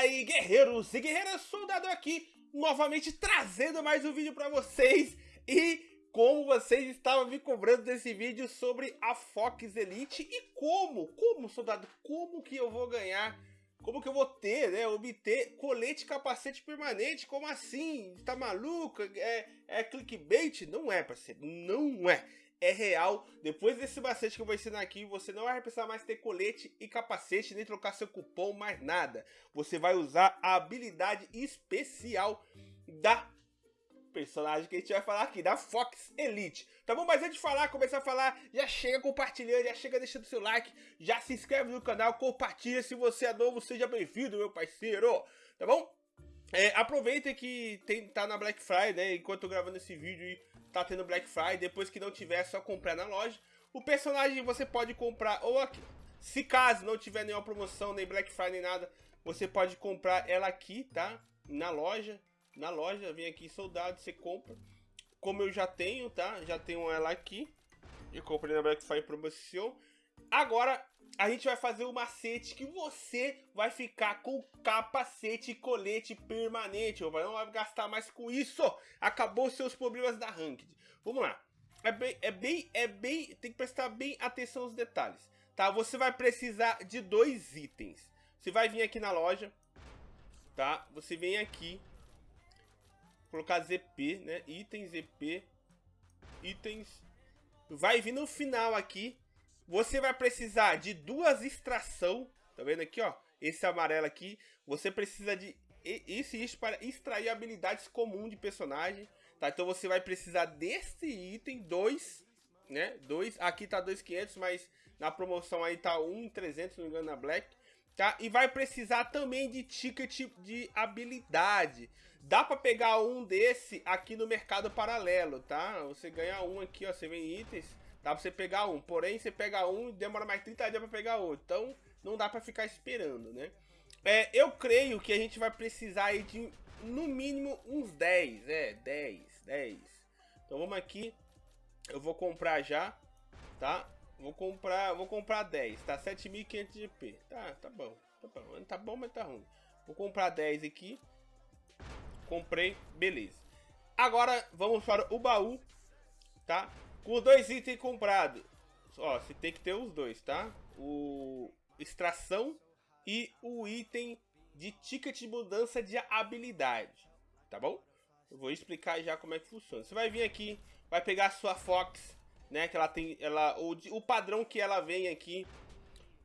Aí, guerreiros e guerreiras, soldado aqui, novamente trazendo mais um vídeo pra vocês. E como vocês estavam me cobrando desse vídeo sobre a Fox Elite e como, como, soldado, como que eu vou ganhar, como que eu vou ter, né, obter colete capacete permanente, como assim? Tá maluco? É, é clickbait? Não é, parceiro, não é é real. Depois desse macete que eu vou ensinar aqui, você não vai precisar mais ter colete e capacete, nem trocar seu cupom, mais nada. Você vai usar a habilidade especial da personagem que a gente vai falar aqui, da Fox Elite. Tá bom? Mas antes de falar, começar a falar, já chega compartilhando, já chega deixando seu like, já se inscreve no canal, compartilha. Se você é novo, seja bem-vindo, meu parceiro. Tá bom? É, aproveita que tem, tá na Black Friday, né, enquanto eu gravando esse vídeo e tá tendo Black Friday, depois que não tiver é só comprar na loja. O personagem você pode comprar ou aqui, se caso não tiver nenhuma promoção, nem Black Friday, nem nada, você pode comprar ela aqui, tá? Na loja, na loja, vem aqui soldado, você compra. Como eu já tenho, tá? Já tenho ela aqui. Eu comprei na Black Friday promoção. Agora, a gente vai fazer o um macete que você vai ficar com capacete e colete permanente. Ou não vai gastar mais com isso. Acabou seus problemas da ranked. Vamos lá. É bem, é bem, é bem, tem que prestar bem atenção nos detalhes, tá? Você vai precisar de dois itens. Você vai vir aqui na loja, tá? Você vem aqui, colocar ZP, né? Itens, ZP, itens. Vai vir no final aqui, você vai precisar de duas extração, tá vendo aqui, ó? Esse amarelo aqui, você precisa de isso e isso para extrair habilidades comuns de personagem, tá? Então você vai precisar desse item, dois, né? Dois, aqui tá 2.500, mas na promoção aí tá 1.300, se não me engano, na Black, tá? E vai precisar também de ticket de habilidade. Dá para pegar um desse aqui no mercado paralelo, tá? Você ganha um aqui, ó, você vem itens, Dá pra você pegar um, porém você pega um e demora mais 30 dias pra pegar outro. Então não dá pra ficar esperando, né? É, eu creio que a gente vai precisar aí de no mínimo uns 10, é, 10, 10. Então vamos aqui, eu vou comprar já, tá? Vou comprar, vou comprar 10, tá? 7.500 GP, tá, tá bom, tá bom, tá bom, mas tá ruim. Vou comprar 10 aqui, comprei, beleza. Agora vamos para o baú, tá? Com dois itens comprados. Ó, você tem que ter os dois, tá? O extração e o item de ticket de mudança de habilidade, tá bom? Eu vou explicar já como é que funciona. Você vai vir aqui, vai pegar a sua Fox, né? Que ela tem, ela, o, o padrão que ela vem aqui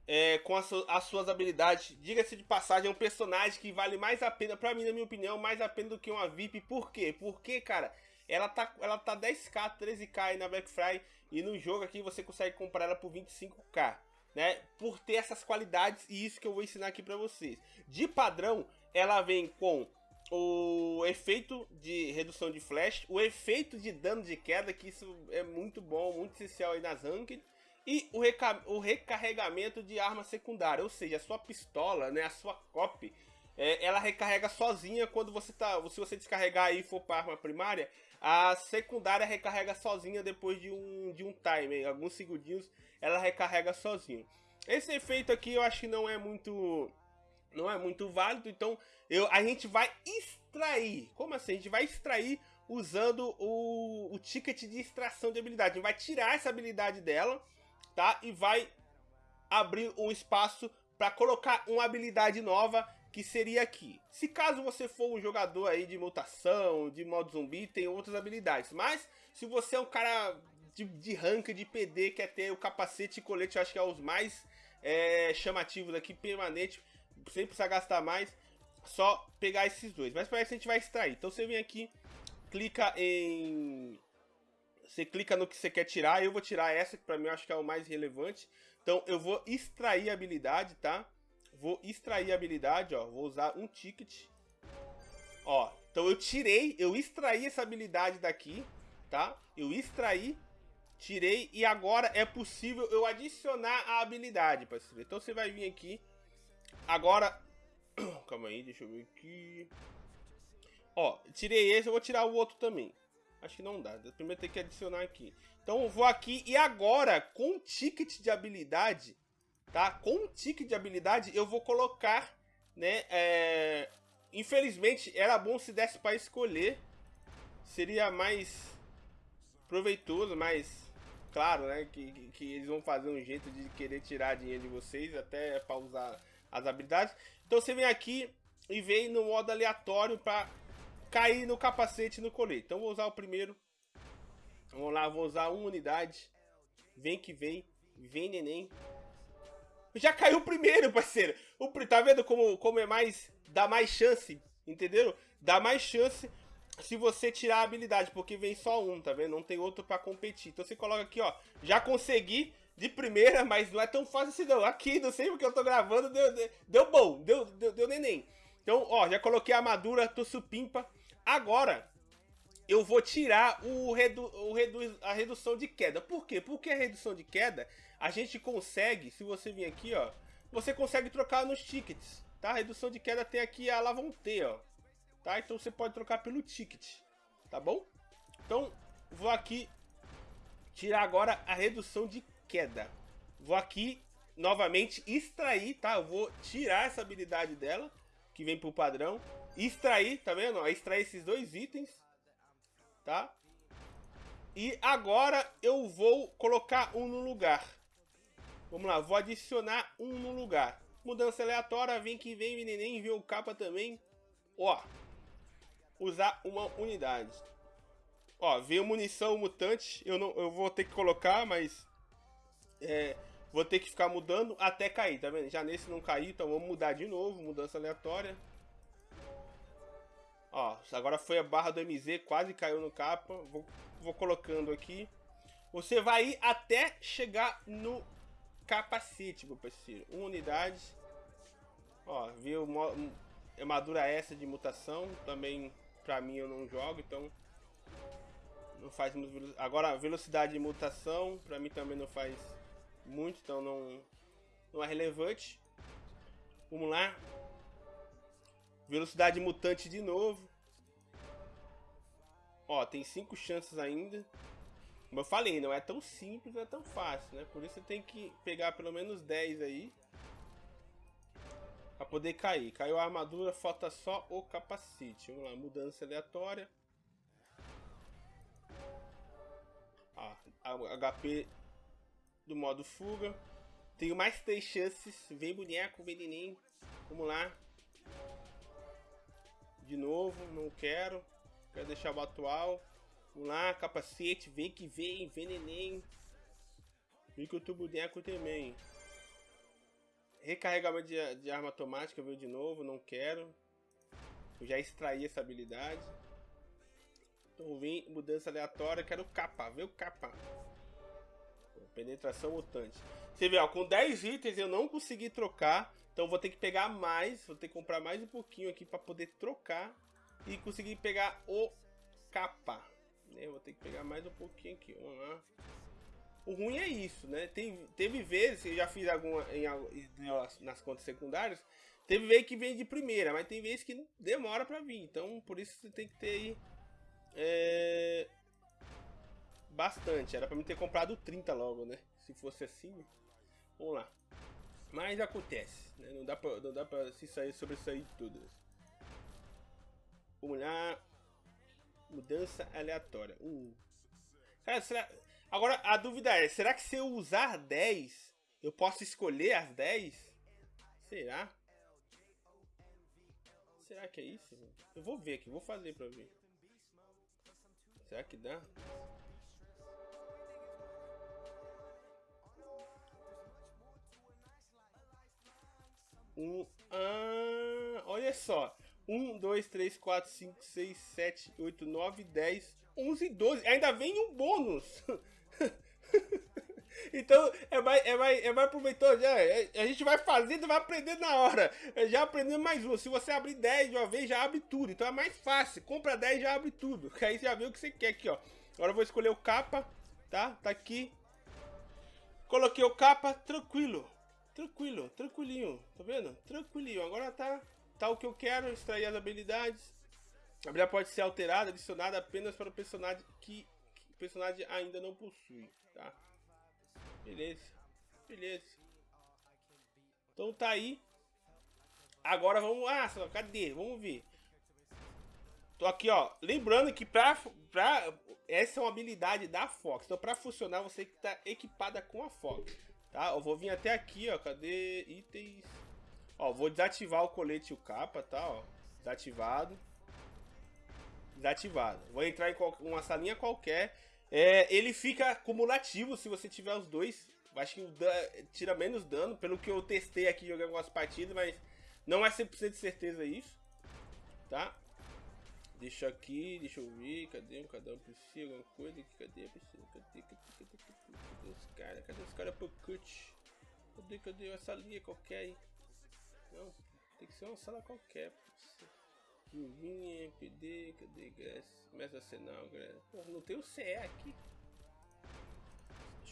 é, com as, as suas habilidades. Diga-se de passagem, é um personagem que vale mais a pena, pra mim, na minha opinião, mais a pena do que uma VIP. Por quê? Porque, cara, ela tá, ela tá 10k, 13k aí na Black Friday e no jogo aqui você consegue comprar ela por 25k, né? Por ter essas qualidades e isso que eu vou ensinar aqui para vocês. De padrão, ela vem com o efeito de redução de flash, o efeito de dano de queda, que isso é muito bom, muito essencial aí nas ranked, e o, reca o recarregamento de arma secundária, ou seja, a sua pistola, né, a sua copy, é, ela recarrega sozinha quando você tá, se você descarregar e for para arma primária, a secundária recarrega sozinha depois de um, de um timer, alguns segundinhos ela recarrega sozinha. Esse efeito aqui eu acho que não é muito não é muito válido, então eu, a gente vai extrair. Como assim? A gente vai extrair usando o, o ticket de extração de habilidade. A gente vai tirar essa habilidade dela, tá? E vai abrir um espaço para colocar uma habilidade nova que seria aqui. Se caso você for um jogador aí de mutação, de modo zumbi, tem outras habilidades. Mas se você é um cara de, de rank, de PD, quer ter o capacete e colete, eu acho que é os mais é, chamativos aqui, permanente, sem precisar gastar mais, só pegar esses dois. Mas para isso a gente vai extrair. Então você vem aqui, clica em... Você clica no que você quer tirar, eu vou tirar essa, que para mim eu acho que é o mais relevante. Então eu vou extrair a habilidade, tá? Vou extrair a habilidade, ó. Vou usar um ticket. Ó, então eu tirei, eu extraí essa habilidade daqui, tá? Eu extraí, tirei e agora é possível eu adicionar a habilidade, parceiro. Então você vai vir aqui. Agora, calma aí, deixa eu ver aqui. Ó, tirei esse, eu vou tirar o outro também. Acho que não dá, primeiro tem que adicionar aqui. Então eu vou aqui e agora, com o ticket de habilidade, tá? Com o ticket de habilidade, eu vou colocar né? É, infelizmente, era bom se desse para escolher. Seria mais proveitoso, mais claro, né? Que, que, que, eles vão fazer um jeito de querer tirar dinheiro de vocês, até para usar as habilidades. Então você vem aqui e vem no modo aleatório para cair no capacete no colete. Então vou usar o primeiro. Vamos lá, vou usar uma unidade. Vem que vem. Vem neném. Já caiu o primeiro, parceiro. O, tá vendo como, como é mais... Dá mais chance, entendeu? Dá mais chance se você tirar a habilidade, porque vem só um, tá vendo? Não tem outro pra competir. Então você coloca aqui, ó. Já consegui de primeira, mas não é tão fácil assim não. Aqui, não sei porque eu tô gravando, deu, deu, deu bom, deu, deu, deu neném. Então, ó, já coloquei a armadura, tô supimpa. Agora, eu vou tirar o redu, o redu, a redução de queda. Por quê? Porque a redução de queda, a gente consegue, se você vir aqui, ó, você consegue trocar nos tickets, tá? A redução de queda tem aqui a Lavonte, ó. Tá? Então você pode trocar pelo ticket, tá bom? Então, vou aqui tirar agora a redução de queda. Vou aqui, novamente, extrair, tá? Eu vou tirar essa habilidade dela, que vem pro padrão. Extrair, tá vendo? Extrair esses dois itens, tá? E agora eu vou colocar um no lugar. Vamos lá, vou adicionar um no lugar. Mudança aleatória, vem que vem, neném, vê o capa também. Ó, usar uma unidade. Ó, veio munição mutante. Eu, não, eu vou ter que colocar, mas... É, vou ter que ficar mudando até cair, tá vendo? Já nesse não caiu, então vamos mudar de novo. Mudança aleatória. Agora foi a barra do MZ, quase caiu no capa. Vou, vou colocando aqui. Você vai ir até chegar no capacete, meu parceiro. Uma unidade. Ó, viu? Armadura essa de mutação. Também pra mim eu não jogo, então não faz muito Agora, velocidade de mutação, pra mim também não faz muito, então não, não é relevante. Vamos lá. Velocidade mutante de novo. Ó, tem cinco chances ainda. Como eu falei, não é tão simples, não é tão fácil, né? Por isso você tem que pegar pelo menos 10 aí. Pra poder cair. Caiu a armadura, falta só o capacete. Vamos lá, mudança aleatória. Ah, HP do modo fuga. Tenho mais três chances. Vem boneco, vem neném. Vamos lá. De novo, não quero. Quero deixar o atual. Vamos lá, capacete, vem que vem, vem neném. Vem que o boneco também. Recarregamento de, de arma automática veio de novo, não quero. Eu já extraí essa habilidade. Então vim, mudança aleatória, quero capa, vê o capa. Penetração mutante. Você vê, ó, com 10 itens eu não consegui trocar. Então vou ter que pegar mais, vou ter que comprar mais um pouquinho aqui para poder trocar. E conseguir pegar o capa. Né? Vou ter que pegar mais um pouquinho aqui, vamos lá. O ruim é isso, né? Tem, teve vezes, eu já fiz alguma em, nas contas secundárias, teve vezes que vem de primeira, mas tem vezes que demora para vir. Então, por isso você tem que ter aí é, bastante. Era para mim ter comprado 30 logo, né? Se fosse assim, vamos lá. Mas acontece, né? Não dá pra, não dá pra se sair sobre isso aí tudo. Vamos lá. Mudança aleatória. Uh. Cara, será... Agora, a dúvida é, será que se eu usar 10, eu posso escolher as 10? Será? Será que é isso? Eu vou ver aqui, vou fazer pra ver. Será que dá? Um, ah, olha só. 1, 2, 3, 4, 5, 6, 7, 8, 9, 10, 11 12. Ainda vem um bônus. então é mais, é, mais, é mais proveitoso. Já. É, a gente vai fazendo, vai aprendendo na hora. É, já aprendendo mais um. Se você abrir 10 de uma vez, já abre tudo. Então é mais fácil. Compra 10 já abre tudo. Aí você já vê o que você quer aqui, ó. Agora eu vou escolher o capa, tá? Tá aqui. Coloquei o capa, tranquilo. Tranquilo, tranquilinho. Tá vendo? Tranquilinho. Agora tá, tá o que eu quero, extrair as habilidades. A habilidade pode ser alterada, adicionada apenas para o personagem que o personagem ainda não possui, tá? Beleza, beleza. Então tá aí. Agora vamos... Ah, cadê? Vamos ver. Tô aqui, ó. Lembrando que pra, pra... Essa é uma habilidade da Fox. Então, pra funcionar, você tem que estar tá equipada com a Fox. Tá? Eu vou vir até aqui, ó. Cadê itens? Ó, vou desativar o colete e o capa, tá? Ó. Desativado. Desativado. Vou entrar em uma salinha qualquer. É, ele fica cumulativo se você tiver os dois. Acho que tira menos dano, pelo que eu testei aqui jogando algumas partidas, mas não é 100% de certeza isso. Tá? Deixa aqui, deixa eu ver, cadê cada um precisa, alguma coisa aqui, cadê, precisa, cadê, cadê, cadê, cadê, cadê os caras, cadê os caras pro cut? Cadê, cadê essa linha qualquer aí? Não, tem que ser uma sala qualquer. Vinha, PD, cadê Grass? Começa Arsenal, Grass. Não tem o CE aqui.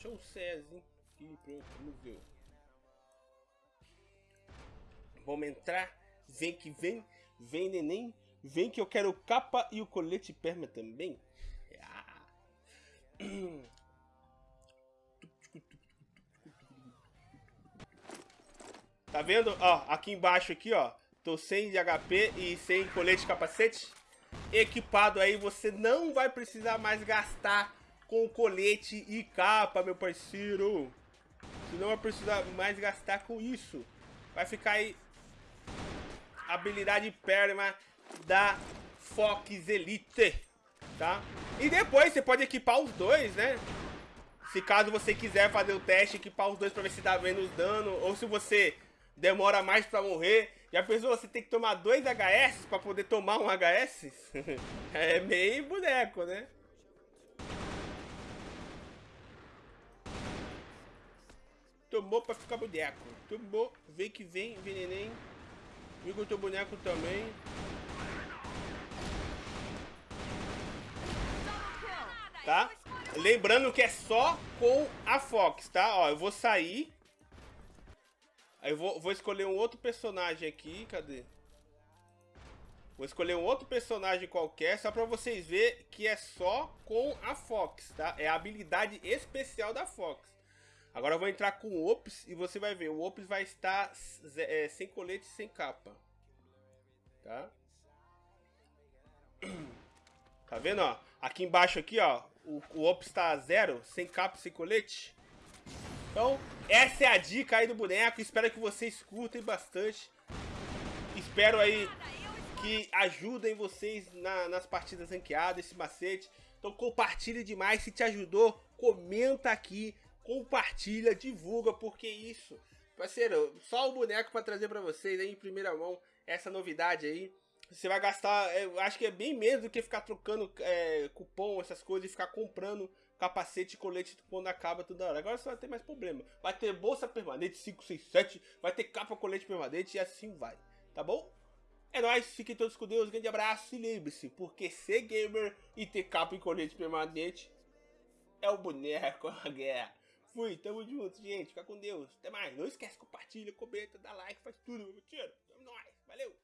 Um CEzinho aqui, pronto, vamos entrar. Vem que vem, vem neném. Vem que eu quero capa e o colete perma também. Ah. Tá vendo? Ó, aqui embaixo aqui, ó. Tô sem HP e sem colete de capacete. Equipado aí, você não vai precisar mais gastar com colete e capa, meu parceiro. Você não vai precisar mais gastar com isso. Vai ficar aí habilidade perma da Fox Elite, tá? E depois você pode equipar os dois, né? Se caso você quiser fazer o teste, equipar os dois pra ver se dá menos dano. Ou se você demora mais pra morrer já pensou você tem que tomar dois HS pra poder tomar um HS? é meio boneco, né? Tomou pra ficar boneco. Tomou, vem que vem, vem neném. Viu o teu boneco também. Tá? Lembrando que é só com a Fox, tá? Ó, eu vou sair. Aí eu vou, vou escolher um outro personagem aqui, cadê? Vou escolher um outro personagem qualquer, só pra vocês verem que é só com a Fox, tá? É a habilidade especial da Fox. Agora eu vou entrar com o Ops e você vai ver, o Ops vai estar é, sem colete e sem capa. Tá? Tá vendo, ó? Aqui embaixo aqui, ó, o, o Ops tá zero, sem capa e sem colete. Então, essa é a dica aí do boneco. Espero que vocês curtem bastante. Espero aí que ajudem vocês na, nas partidas ranqueadas, esse macete. Então compartilhe demais. Se te ajudou, comenta aqui. Compartilha, divulga, porque isso... Parceiro, só o boneco para trazer para vocês aí em primeira mão essa novidade aí. Você vai gastar, eu acho que é bem menos do que ficar trocando é, cupom, essas coisas, e ficar comprando capacete e colete quando acaba toda hora. Agora você vai ter mais problema. Vai ter bolsa permanente 567, vai ter capa colete permanente e assim vai. Tá bom? É nóis, fiquem todos com Deus, grande abraço e lembre-se, porque ser gamer e ter capa e colete permanente é o boneco a guerra. Fui, tamo junto, gente, fica com Deus, até mais. Não esquece, compartilha, comenta, dá like, faz tudo, meu tiro. Tamo nóis, valeu!